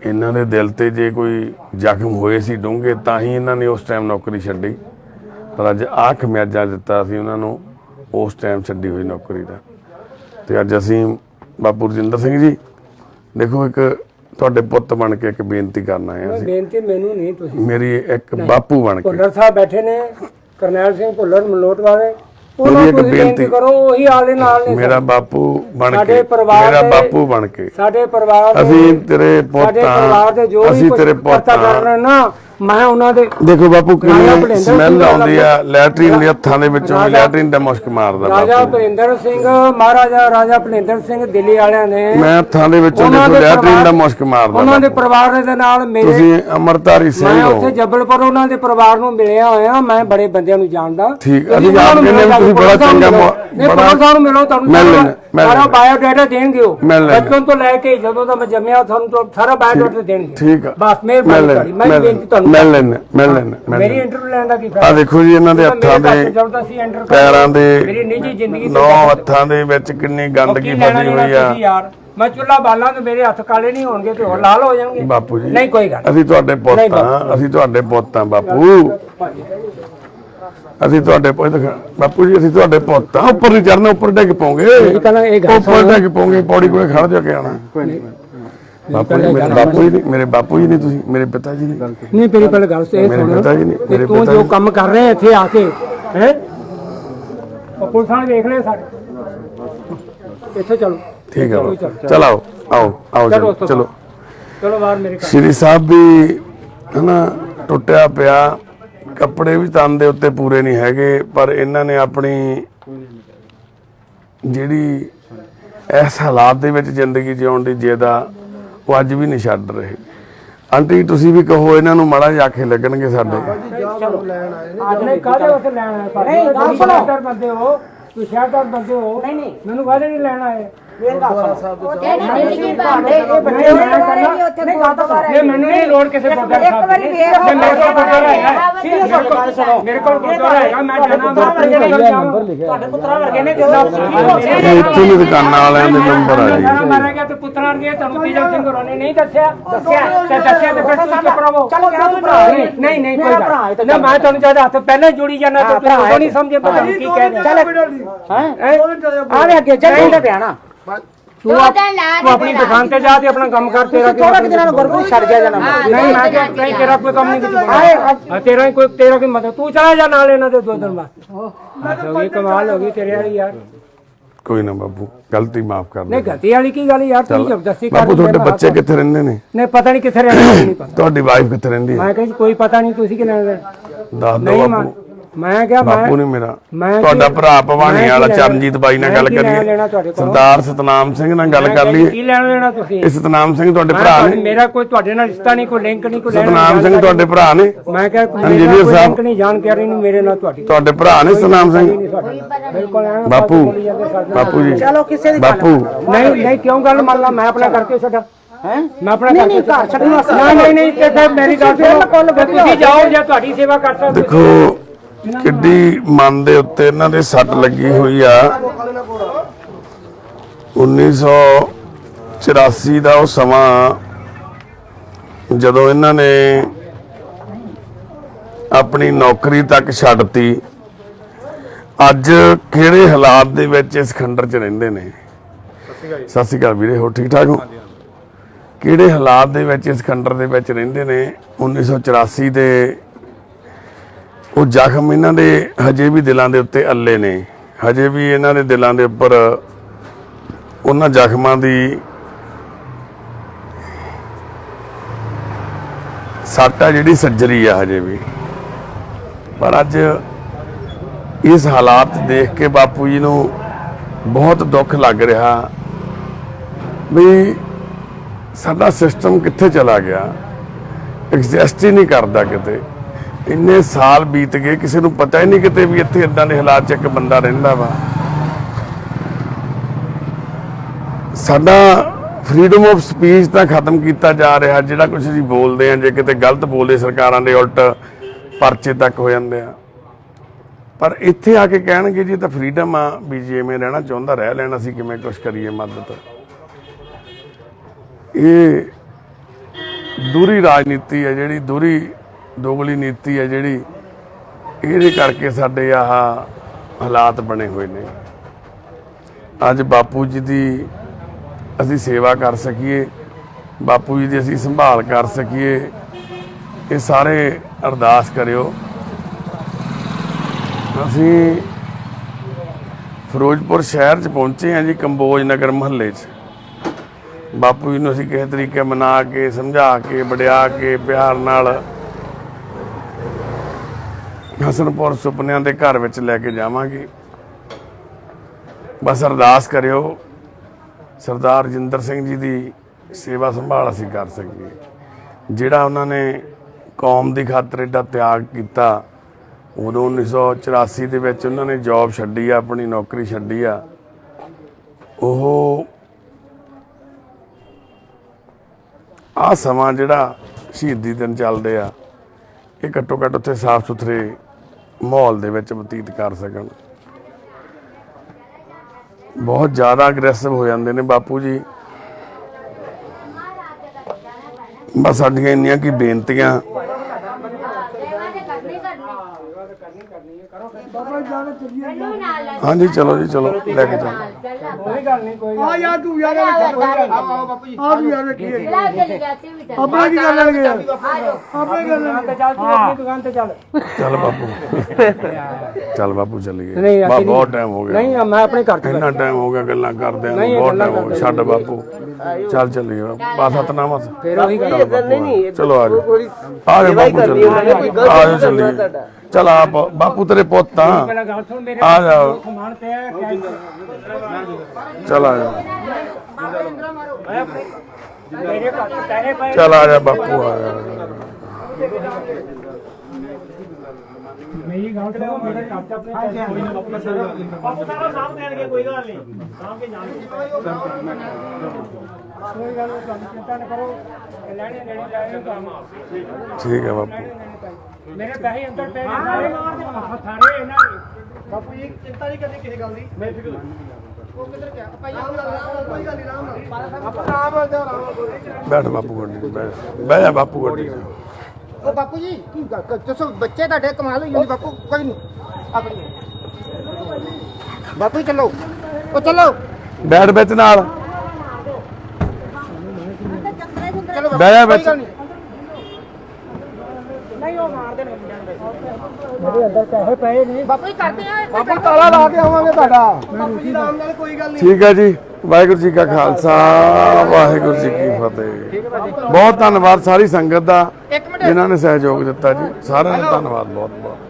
ਇਹਨਾਂ ਦੇ ਦਿਲ ਤੇ ਜੇ ਕੋਈ ਜ਼ਖਮ ਹੋਏ ਸੀ ਡੂੰਘੇ ਤਾਂ ਹੀ ਇਹਨਾਂ ਨੇ ਉਸ ਟਾਈਮ ਨੌਕਰੀ ਛੱਡੀ। ਪਰ ਅੱਜ ਆਹ ਖਮਿਆਜਾ ਦਿੱਤਾ ਸੀ ਉਹਨਾਂ ਨੂੰ ਉਸ ਟਾਈਮ ਛੱਡੀ ਹੋਈ ਨੌਕਰੀ ਦਾ। ਤੇ ਅੱਜ ਅਸੀਂ ਬਾਪੂ ਰਜਿੰਦਰ ਸਿੰਘ ਜੀ ਦੇਖੋ ਇੱਕ ਤੁਹਾਡੇ ਪੁੱਤ ਬਣ ਕੇ ਇੱਕ ਬੇਨਤੀ ਕਰਨ ਆਏ ਅਸੀਂ। ਬੇਨਤੀ ਮੈਨੂੰ ਨਹੀਂ ਤੁਸੀਂ। ਮੇਰੀ ਇੱਕ ਬਾਪੂ ਬਣ ਕੇ। ਭੁੱਲਰ ਸਾਹਿਬ ਬੈਠੇ ਨੇ ਕਰਨੈਲ ਸਿੰਘ ਭੁੱਲਰ ਮਲੋਟ ਵਾਲੇ ਉਹਨਾਂ ਨੂੰ ਬੇਨਤੀ- ਕਰੋ ਉਹੀ ਆਲੇ ਨਾਲ ਨੇ ਮੇਰਾ ਬਾਪੂ ਬਣ ਸਾਡੇ ਕੇ ਮੇਰਾ ਬਾਪੂ ਬਣ ਕੇ। ਸਾਡੇ ਪਰਿਵਾਰ ਦੇ ਅਸੀਂ ਤੇਰੇ ਪੁੱਤ ਸਾਡੇ ਪਰਿਵਾਰ ਦੇ ਜੋ ਵੀ ਅਸੀਂ ਤੇਰੇ ਪੁੱਤ ਕਰ ਹਾਂ। ਰਹੇ ਨਾ ਮੈਂ ਉਹਨਾਂ ਦੇ ਦੇਖੋ ਬਾਪੂ ਰਾਜਾ ਕਿੰਨੀ ਸਮੈਲ ਆਉਂਦੀ ਆ ਲੈਟਰੀਨ ਦੇ ਹੱਥਾਂ ਦੇ ਵਿੱਚੋਂ ਰਾਜਾ- ਲੈਟਰੀਨ ਦਾ ਮੁਸ਼ਕ ਮਾਰਦਾ ਰਾਜਾ ਬਾਪੂ ਭਰਿੰਦਰ ਸਿੰਘ ਮਹਾਰਾਜਾ ਰਾਜਾ ਭਲਿੰਦਰ ਸਿੰਘ ਦਿੱਲੀ ਵਾਲਿਆਂ ਨੇ ਮੈਂ ਹੱਥਾਂ ਦੇ ਵਿੱਚੋਂ ਦੇਖੋ ਲੈਟਰੀਨ ਦਾ ਮੁਸ਼ਕ ਮਾਰਦਾ ਉਹਨਾਂ ਦੇ। ਪਰਿਵਾਰ ਦੇ ਨਾਲ ਮੇਰੇ ਤੁਸੀਂ ਅਮਰਤਾਰੀ ਸਿੰਘ ਮੈਂ ਉੱਥੇ ਜੱਬਲਪੁਰ ਉਹਨਾਂ ਦੇ ਪਰਿਵਾਰ ਨੂੰ ਮਿਲਿਆ ਹੋਇਆ ਮੈਂ ਬੜੇ ਬੰਦਿਆਂ ਨੂੰ ਜਾਣਦਾ। ਠੀਕ, ਅਸੀਂ ਆਪ ਕਹਿੰਦੇ ਤੁਸੀਂ ਬੜਾ ਚੰਗਾ ਬੜਾ- ਪੁਲਿਸ ਸਾਹਿਬ ਨੂੰ ਮਿਲੋ ਤੁਹਾਨੂੰ ਮਿਲ ਲੈਣਾ, ਸਾਰਾ। ਬਾਇਓਡਾਟਾ ਦੇਣਗੇ ਉਹ। ਮਿਲ ਲੈਣਾ। ਬਚਪਨ ਤੋਂ ਲੈ ਕੇ ਜਦੋਂ ਦਾ ਮੈਂ ਜੰਮਿਆ ਤੁਹਾਨੂੰ ਤੋਂ ਸਾਰਾ ਬਾਇਓਡਾਟਾ ਦੇਣਗੇ। ਠੀਕ ਆ। ਬਸ ਮਿਹਰਬਾਨੀ ਤੁਹਾਡੀ। ਮੈਂ ਬੇਨਤੀ ਤੁਹਾਨੂੰ ਮਿਲ ਲੈਣਾ ਮਿਲ ਲੈਣਾ ਮੇਰੀ ਇੰਟਰਵਿਊ ਲੈਣ ਦਾ ਕੀ ਆ ਫਾਇਦਾ ਦੇਖੋ ਜੀ ਇਹਨਾਂ ਦੇ ਮੇਰੇ ਹੱਥਾਂ ਘਰ ਦੇ ਤੋਂ ਜਦੋਂ ਅਸੀਂ enter ਕਰਦੇ, ਪੈਰਾਂ ਮੇਰੀ ਦੇ ਨਿੱਜੀ ਜ਼ਿੰਦਗੀ ਨੌ ਹੱਥਾਂ ਦੇ ਵਿੱਚ ਕਿੰਨੀ ਗੰਦਗੀ ਕੀ ਲੈਣਾ ਫਸੀ ਦੇਣਾ ਹੋਈ ਆ। ਤੁਸੀਂ ਯਾਰ? ਮੈਂ ਚੁੱਲਾ ਬਾਲਾਂ ਤੇ ਮੇਰੇ ਹੱਥ ਕਾਲੇ ਨਹੀਂ ਹੋਣਗੇ ਤੇ ਹੋਰ ਲਾਲ ਹੋ ਜਾਣਗੇ। ਬਾਪੂ ਜੀ ਨਹੀਂ ਕੋਈ ਗੱਲ ਅਸੀਂ ਤੁਹਾਡੇ ਪੁੱਤ ਹਾਂ ਅਸੀਂ ਤੁਹਾਡੇ ਪੁੱਤ ਹਾਂ ਬਾਪੂ। ਅਸੀਂ ਤੁਹਾਡੇ ਪੁੱਤ ਬਾਪੂ ਜੀ ਅਸੀਂ ਤੁਹਾਡੇ ਪੁੱਤ ਹਾਂ ਉੱਪਰ ਨਹੀਂ ਚੜਨਾ ਉੱਪਰ ਡਿੱਗ ਪੋਗੇ ਉੱਪਰ ਡਿੱਗ ਪੋਗੇ ਪੌੜੀ ਕੋਲੇ ਖੜ ਜਾ ਕੇ ਆਣਾ ਬਾਪੂ ਜੀ ਮੇਰੇ ਬਾਪੂ ਜੀ ਮੇਰੇ ਬਾਪੂ ਜੀ ਨਹੀਂ ਤੁਸੀਂ ਮੇਰੇ ਪਿਤਾ ਜੀ ਨਹੀਂ। ਨਹੀਂ ਤੇਰੀ ਪਹਿਲੇ ਗੱਲ ਤੇ ਮੇਰੇ ਪਿਤਾ ਜੀ ਨੇ- ਮੇਰੇ ਪਿਤਾ ਜੋ ਕੰਮ ਕਰ ਰਹੇ ਇੱਥੇ ਆ ਕੇ ਹੈ? ਪੁਲਿਸ ਵਾਲੇ ਵੇਖ ਲੈ ਸਾਡੇ। ਇੱਥੇ ਚਲੋ। ਠੀਕ ਹੈ ਚਲੋ, ਬਾਪੂ। ਚਲੋ। ਚਲ ਆਓ ਆਓ ਚਲੋ। ਚਲੋ ਬਾਹਰ ਮੇਰੇ ਘਰ। ਸ਼੍ਰੀ ਸਾਹਿਬ ਵੀ ਹਨਾ ਟੁੱਟਿਆ ਪਿਆ। ਕੱਪੜੇ ਵੀ ਤਨ ਦੇ ਉੱਤੇ ਪੂਰੇ ਨਹੀਂ ਹੈਗੇ ਪਰ ਇਹਨਾਂ ਨੇ ਆਪਣੀ ਜਿਹੜੀ ਇਸ ਹਾਲਾਤ ਦੇ ਵਿੱਚ ਜ਼ਿੰਦਗੀ ਜਿਉਣ ਦੀ ਜਿਹਦਾ ਉਹ ਅੱਜ ਵੀ ਨਹੀਂ ਛੱਡ ਰਹੇ। ਆਂਟੀ ਤੁਸੀਂ ਵੀ ਕਹੋ ਇਹਨਾਂ ਨੂੰ ਮਾੜਾ ਜਿਹਾ ਆਖੇ ਲੱਗਣਗੇ ਸਾਡੇ। ਨਹੀਂ ਕਾਹਦੇ ਵਾਸਤੇ ਲੈਣ ਆਏ? ਨਹੀਂ ਤੁਸੀਂ ਸ਼ਹਿਰਦਾਰ ਬੰਦੇ ਹੋ ਨਹੀਂ ਨਹੀਂ। ਮੈਨੂੰ ਕਾਹਦੇ ਨਹੀਂ ਲੈਣ ਆਏ। ਇਹ ਮੈਨੂੰ ਨਹੀਂ ਲੋੜ ਕਿਸੇ ਗੁਰਦੁਆਰਾ ਸਾਹਿਬ ਦੀ। ਜੇ ਮੇਰੇ ਕੋਲ ਗੁਰਦੁਆਰਾ ਹੈਗਾ ਮੇਰੇ ਕੋਲ ਮੇਰੇ ਕੋਲ ਗੁਰਦੁਆਰਾ ਹੈਗਾ ਮੈਂ ਜਾਣਾ ਨੰਬਰ ਲਿਖਿਆ ਤੁਹਾਡੇ ਪੁੱਤਰਾਂ ਵਰਗੇ ਨੇ ਇਹ ਇੱਥੇ ਵੀ ਦੁਕਾਨਾਂ ਵਾਲਿਆਂ ਦੇ ਨੰਬਰ ਆ ਜੀ। ਜਾਣਾ ਮਾਰਿਆ ਗਿਆ ਤੇ ਪੁੱਤਰਾਂ ਵਰਗੇ ਤੁਹਾਨੂੰ ਤੀਜਾ ਸਿੰਘ ਹੋਰਾਂ ਨੇ ਨਹੀਂ ਦੱਸਿਆ। ਦੱਸਿਆ ਤੇ ਦੱਸਿਆ ਤੇ ਫਿਰ ਤੁਸੀਂ ਚੁੱਪ ਰਹੋ। ਚਲੋ ਨਹੀਂ ਨਹੀਂ ਕੋਈ ਗੱਲ ਨਾ ਮੈਂ ਤੁਹਾਨੂੰ ਜਦ ਹੱਥ ਪਹਿਲਾਂ ਹੀ ਜੋੜੀ ਜਾਣਾ ਤੇ ਤੁਸੀਂ ਉਦੋਂ ਨਹੀਂ ਸਮਝੇ ਪਤਾ ਨਹੀਂ ਕੀ ਕਹਿ ਰਹੇ ਆਵੇ ਅੱਗੇ ਚੱਲ ਇਹਦਾ ਪਿਆਣਾ ਤੂੰ ਆਪ- ਤੂੰ ਆਪਣੀ ਦੁਕਾਨ ਤੇ ਜਾ ਤੇ ਆਪਣਾ ਕੰਮ ਕਰ ਤੇਰਾ ਥੋੜਾ ਕਿ ਦਿਨਾਂ ਨੂੰ ਛੱਡ ਗਿਆ ਜਾਣਾ ਨਹੀਂ ਮੈਂ ਕਿਹਾ ਨਹੀਂ, ਤੇਰਾ ਕੋਈ ਕੰਮ ਨਹੀਂ ਕੁਝ ਹਾਂ ਤੇਰਾ ਹੀ ਕੋਈ ਤੇਰਾ ਕੋਈ ਮਦਦ ਤੂੰ ਚਲਾ ਜਾ ਨਾਲ ਇਹਨਾਂ ਦੇ ਦੋ ਦਿਨ ਬਾਅਦ ਹੋ ਗਈ ਕਮਾਲ ਹੋ ਗਈ ਤੇਰੇ ਵਾਲੀ ਯਾਰ। ਕੋਈ ਨਾ ਬਾਬੂ ਗਲਤੀ ਮਾਫ ਕਰ ਨਹੀਂ ਦੇ ਗਲਤੀ ਵਾਲੀ ਕੀ ਗੱਲ ਯਾਰ? ਤੂੰ ਜ਼ਬਰਦਸਤੀ ਕਰ ਬਾਪੂ ਤੁਹਾਡੇ ਬੱਚੇ ਕਿੱਥੇ ਰਹਿੰਦੇ ਨੇ? ਨਹੀਂ ਪਤਾ ਨਹੀਂ ਕਿੱਥੇ ਰਹਿਣਾ ਨਹੀਂ ਪਤਾ। ਤੁਹਾਡੀ ਵਾਈਫ ਕਿੱਥੇ ਰਹਿੰਦੀ ਹੈ? ਮੈਂ ਕਿਹਾ ਜੀ ਕੋਈ ਪਤਾ ਨਹੀਂ ਤੁਸੀਂ ਕਿ ਲੈਣਾ ਦੱਸ ਦਿਓ ਨਹੀਂ ਬਾਪੂ ਮੈਂ ਕਿਹਾ ਮੈਂ ਬਾਪੂ ਨੇ ਮੇਰਾ ਮੈਂ ਤੁਹਾਡਾ ਕੀ- ਭਰਾ ਭਵਾਨੀ ਕੀ ਵਾਲਾ ਲੈਣਾ? ਚਰਨਜੀਤ ਬਾਈ ਨਾਲ ਗੱਲ ਕੀ ਲੈਣਾ ਕਰੀਏ? ਸਰਦਾਰ ਸਤਨਾਮ ਸਿੰਘ ਨਾਲ ਗੱਲ ਕਰ ਲਈਏ। ਕੀ ਲੈਣਾ ਦੇਣਾ ਤੁਸੀਂ? ਇਹ ਸਤਨਾਮ ਸਿੰਘ ਤੁਹਾਡੇ ਭਰਾ ਨੇ। ਮੇਰਾ ਕੋਈ ਤੁਹਾਡੇ ਨਾਲ ਰਿਸ਼ਤਾ ਨਹੀਂ ਕੋਈ ਲਿੰਕ ਨਹੀਂ ਕੋਈ ਲੈਣਾ ਸਤਨਾਮ ਸਿੰਘ। ਤੁਹਾਡੇ ਭਰਾ ਨੇ। ਮੈਂ ਕਿਹਾ ਕੋਈ ਇੰਜੀਨੀਅਰ ਸਾਹਿਬ। ਲਿੰਕ ਨਹੀਂ ਜਾਣਕਾਰੀ ਨਹੀਂ ਮੇਰੇ ਨਾਲ ਤੁਹਾਡੀ। ਤੁਹਾਡੇ ਭਰਾ ਨੇ ਸਤਨਾਮ ਸਿੰਘ। ਬਿਲਕੁਲ ਬਾਪੂ। ਬਾਪੂ ਜੀ। ਚਲੋ ਕਿਸੇ ਦੀ ਬਾਪੂ। ਨਹੀਂ। ਨਹੀਂ ਕਿਉਂ ਗੱਲ ਮੰਨ ਲਾ? ਮੈਂ ਆਪਣਾ ਕਰਕੇ ਛੱਡਾ। ਹੈ? ਮੈਂ ਆਪਣਾ ਨਹੀਂ, ਕਰਕੇ ਨਹੀਂ, ਘਰ ਛੱਡਣ ਨਹੀਂ ਨਹੀਂ ਨਹੀਂ ਤੇ ਮੇਰੀ ਗੱਲ ਸੁਣੋ। ਤੇ ਤੁਸੀਂ ਜਾਓ ਜਾਂ ਤੁਹਾਡੀ ਸੇਵਾ ਕਰ ਸਕਦੇ। ਦੇਖੋ ਕਿੱਡੀ ਮਨ ਦੇ ਉੱਤੇ ਇਹਨਾਂ ਦੇ ਸੱਟ ਲੱਗੀ ਹੋਈ ਆ। 1984 ਦਾ ਉਹ ਸਮਾਂ ਜਦੋਂ ਇਹਨਾਂ ਨੇ ਆਪਣੀ ਨੌਕਰੀ ਤੱਕ ਛੱਡਤੀ ਅੱਜ ਕਿਹੜੇ ਹਾਲਾਤ ਦੇ ਵਿੱਚ ਇਸ ਖੰਡਰ 'ਚ ਰਹਿੰਦੇ ਨੇ? ਸਤਿ ਸ਼੍ਰੀ ਅਕਾਲ ਵੀਰੇ ਹੋ ਠੀਕ ਠਾਕ ਹੋ? ਕਿਹੜੇ ਹਾਲਾਤ ਦੇ ਵਿੱਚ ਇਸ ਖੰਡਰ ਦੇ ਵਿੱਚ ਰਹਿੰਦੇ ਨੇ? 1984 ਦੇ ਉਹ ਜ਼ਖਮ ਇਹਨਾਂ ਦੇ ਹਜੇ ਵੀ ਦਿਲਾਂ ਦੇ ਉੱਤੇ ਅੱਲੇ ਨੇ। ਹਜੇ ਵੀ ਇਹਨਾਂ ਦੇ ਦਿਲਾਂ ਦੇ ਉੱਪਰ ਉਹਨਾਂ ਜ਼ਖਮਾਂ ਦੀ ਸੱਟ ਆ ਜਿਹੜੀ ਸੱਜਰੀ ਆ ਹਜੇ ਵੀ। ਪਰ ਅੱਜ ਇਸ ਹਾਲਾਤ ਦੇਖ ਕੇ ਬਾਪੂ ਜੀ ਨੂੰ ਬਹੁਤ ਦੁੱਖ ਲੱਗ ਰਿਹਾ ਵੀ ਸਾਡਾ ਸਿਸਟਮ ਕਿੱਥੇ ਚਲਾ ਗਿਆ। ਐਗਜ਼ਿਸਟ ਹੀ ਨਹੀਂ ਕਰਦਾ ਕਿਤੇ। ਇੰਨੇ ਸਾਲ ਬੀਤ ਗਏ, ਕਿਸੇ ਨੂੰ ਪਤਾ ਹੀ ਨਹੀਂ ਕਿਤੇ ਵੀ ਇੱਥੇ ਇਦਾਂ ਦੇ ਹਾਲਾਤ 'ਚ ਇੱਕ ਬੰਦਾ ਰਹਿੰਦਾ ਵਾ। ਸਾਡਾ ਫਰੀडम ਆਫ ਸਪੀਚ ਤਾਂ ਖਤਮ ਕੀਤਾ ਜਾ ਰਿਹਾ, ਜਿਹੜਾ ਕੁਝ ਅਸੀਂ ਬੋਲਦੇ ਆ ਜੇ ਕਿਤੇ ਗਲਤ ਬੋਲੇ ਸਰਕਾਰਾਂ ਦੇ ਉਲਟ ਪਰਚੇ ਤੱਕ ਹੋ ਜਾਂਦੇ ਆ। ਪਰ ਇੱਥੇ ਆ ਕੇ ਕਹਿਣਗੇ, ਜੀ ਤਾਂ ਫਰੀडम ਆ ਵੀ ਜਿਵੇਂ ਰਹਿਣਾ ਚਾਹੁੰਦਾ, ਰਹਿ ਲੈਣਾ, ਅਸੀਂ ਕਿਵੇਂ ਕੁਝ ਕਰੀਏ ਮਦਦ? ਇਹ ਦੂਰੀ ਰਾਜਨੀਤੀ ਹੈ, ਜਿਹੜੀ ਦੂਰੀ ਦੋਗਲੀ ਨੀਤੀ ਹੈ ਜਿਹੜੀ ਇਹਦੇ ਕਰਕੇ ਸਾਡੇ ਆਹ ਹਾਲਾਤ ਬਣੇ ਹੋਏ ਨੇ। ਅੱਜ ਬਾਪੂ ਜੀ ਦੀ ਅਸੀਂ ਸੇਵਾ ਕਰ ਸਕੀਏ, ਬਾਪੂ ਜੀ ਦੀ ਅਸੀਂ ਸੰਭਾਲ ਕਰ ਸਕੀਏ, ਇਹ ਸਾਰੇ ਅਰਦਾਸ ਕਰਿਓ। ਅਸੀਂ ਫਿਰੋਜ਼ਪੁਰ ਸ਼ਹਿਰ 'ਚ ਪਹੁੰਚੇ ਹਾਂ ਜੀ ਕੰਬੋਜ ਨਗਰ ਮਹੱਲੇ 'ਚ। ਬਾਪੂ ਜੀ ਨੂੰ ਅਸੀਂ ਕਿਸੇ ਤਰੀਕੇ ਮਨਾ ਕੇ, ਸਮਝਾ ਕੇ, ਵਡਿਆ ਕੇ, ਪਿਆਰ ਨਾਲ ਹਸਨਪੁਰ ਸੁਪਨਿਆਂ ਦੇ ਘਰ ਵਿੱਚ ਲੈ ਕੇ ਜਾਵਾਂਗੇ। ਬਸ ਅਰਦਾਸ ਕਰਿਓ, ਸਰਦਾਰ ਜਿੰਦਰ ਸਿੰਘ ਜੀ ਦੀ ਸੇਵਾ ਸੰਭਾਲ ਅਸੀਂ ਕਰ ਸਕੀਏ। ਜਿਹੜਾ ਉਹਨਾਂ ਨੇ ਕੌਮ ਦੀ ਖਾਤਰ ਏਡਾ ਤਿਆਗ ਕੀਤਾ, ਉਦੋਂ 1984 ਦੇ ਵਿੱਚ ਉਹਨਾਂ ਨੇ ਜੌਬ ਛੱਡੀ ਆ, ਆਪਣੀ ਨੌਕਰੀ ਛੱਡੀ ਆ। ਉਹ ਆ ਸਮਾਂ ਜਿਹੜਾ ਸ਼ਹੀਦੀ ਦਿਨ ਚੱਲਦੇ ਆ, ਇਹ ਘੱਟੋ ਘੱਟ ਉੱਥੇ ਸਾਫ਼ ਸੁਥਰੇ ਮਾਹੌਲ ਦੇ ਵਿੱਚ ਬਤੀਤ ਕਰ ਸਕਣ। ਬਹੁਤ ਜ਼ਿਆਦਾ ਅਗਰੈਸਿਵ ਹੋ ਜਾਂਦੇ ਨੇ ਬਾਪੂ ਜੀ। ਬਸ ਸਾਡੀਆਂ ਇੰਨੀਆਂ ਕੀ ਬੇਨਤੀਆਂ। ਹਾਂਜੀ ਚਲੋ ਜੀ ਚਲੋ ਲੈ ਕੇ ਚੱਲੋ ਕੋਈ ਗੱਲ ਨਹੀਂ ਕੋਈ ਆ ਯਾਰ ਤੂੰ ਯਾਰ ਆਓ ਬਾਪੂ ਜੀ। ਆ ਵੀ ਯਾਰ ਵੇਖੀਏ। ਆਪਣਾ ਕੀ ਕਰ ਲੈਣਗੇ। ਯਾਰ ਆਪਣੇ ਕਰ ਲੈਣਗੇ ਤੇ ਚੱਲ ਤੂੰ ਆਪਣੀ ਦੁਕਾਨ ਤੇ ਚੱਲ। ਚੱਲ ਬਾਪੂ। ਚੱਲ ਬਾਪੂ ਚੱਲੀਏ ਬਹੁਤ ਟਾਈਮ ਹੋ ਗਿਆ। ਨਹੀਂ ਮੈਂ ਆਪਣੇ ਘਰ ਚ ਇੰਨਾ ਟਾਈਮ ਹੋ ਗਿਆ ਗੱਲਾਂ ਕਰਦੇ ਨੂੰ ਨਹੀਂ, ਬਹੁਤ ਗੱਲਾਂ ਟਾਈਮ ਹੋ ਗਿਆ। ਛੱਡ ਬਾਪੂ। ਚੱਲ ਚੱਲੀਏ ਬਾਤ ਸਤਨਾਮ ਫਿਰ ਉਹੀ ਗੱਲ ਚੱਲ ਬਾਪੂ, ਨਹੀਂ ਨਹੀਂ ਚਲੋ ਆ ਥੋੜੀ ਆ ਜਾ ਬਾਪੂ ਕੋਈ ਚੱਲੀਏ ਆ ਜਾ ਚੱਲੀਏ। ਚਲ ਆ ਬਾਪੂ ਤੇਰੇ ਪੁੱਤ ਆ ਆ ਕੈਸ਼। ਚਲ ਆ ਜਾ। ਚਲ ਆ ਜਾ ਬਾਪੂ ਆ ਜਾ। ਮੇਰੀ ਗੱਲ ਸੁਣੋ ਮੇਰੇ ਚ ਆਪਣੇ ਕੋਈ ਆਪਣਾ ਬਾਪੂ ਸਾਰਾ ਦੇਣਗੇ ਕੋਈ ਗੱਲ ਨਹੀਂ। ਸਾਹਮ ਕੇ ਜਾਣ ਕੋਈ ਗੱਲ ਨਹੀਂ ਚਿੰਤਾ ਨਾ ਕਰੋ। ਲੈਣੇ ਲੈਣੇ ਕੰਮ ਠੀਕ ਹੈ ਬਾਪੂ। ਮੇਰੇ ਪੈਸੇ ਅੰਦਰ ਪਏ ਨੇ ਸਾਰੇ ਸਾਰੇ ਇਹਨਾਂ ਦੇ। ਬਾਪੂ ਜੀ ਚਿੰਤਾ ਨਹੀਂ ਕਰਨੀ ਕਿਸੇ ਗੱਲ ਦੀ। ਮੈਂ ਫਿਕਰ ਉਹ ਕਿੱਧਰ ਗਿਆ? ਭਾਈ ਆਰਾਮ ਨਾਲ ਕੋਈ ਗੱਲ ਨਹੀਂ ਆਰਾਮ ਨਾਲ। ਆਪਾਂ ਆਰਾਮ ਨਾਲ ਆਰਾਮ ਨਾਲ ਬੈਠ ਬਾਪੂ ਗੱਡੀ 'ਚ, ਬਹਿ ਬਹਿ ਜਾ ਬਾਪੂ ਗੱਡੀ 'ਚ। ਉਹ ਬਾਪੂ ਜੀ ਕੀ ਗੱਲ ਕਰ- ਦੱਸੋ ਬੱਚੇ ਤੁਹਾਡੇ ਕਮਾਲ ਹੋਈ ਜਾਂਦੀ ਬਾਪੂ ਕੋਈ ਨਹੀਂ। ਆਪਣੀ। ਬਾਪੂ ਜੀ ਚੱਲੋ। ਉਹ ਚੱਲੋ। ਬੈਠ ਵਿੱਚ ਨਾਲ। ਚਲੋ ਕੋਈ ਵਿੱਚ। ਗੱਲ ਨਹੀਂ। ਮੇਰੇ ਅੰਦਰ ਪੈਸੇ ਪਏ ਨੇ। ਬਾਪੂ ਜੀ ਕਰਦੇ ਆ ਬਾਪੂ ਤਾਲਾ ਲਾ ਕੇ ਆਵਾਂਗੇ ਤੁਹਾਡਾ। ਬਾਪੂ ਜੀ ਆਰਾਮ ਨਾਲ ਕੋਈ ਗੱਲ ਨਹੀਂ। ਠੀਕ ਹੈ ਜੀ ਵਾਹਿਗੁਰੂ ਜੀ ਕਾ ਖਾਲਸਾ ਵਾਹਿਗੁਰੂ ਜੀ ਕੀ ਫਤਿਹ। ਬਹੁਤ ਧੰਨਵਾਦ ਸਾਰੀ ਸੰਗਤ ਦਾ ਜਿਨ੍ਹਾਂ ਨੇ ਸਹਿਯੋਗ ਦਿੱਤਾ ਜੀ। ਸਾਰਿਆਂ ਦਾ ਧੰਨਵਾਦ ਬਹੁਤ।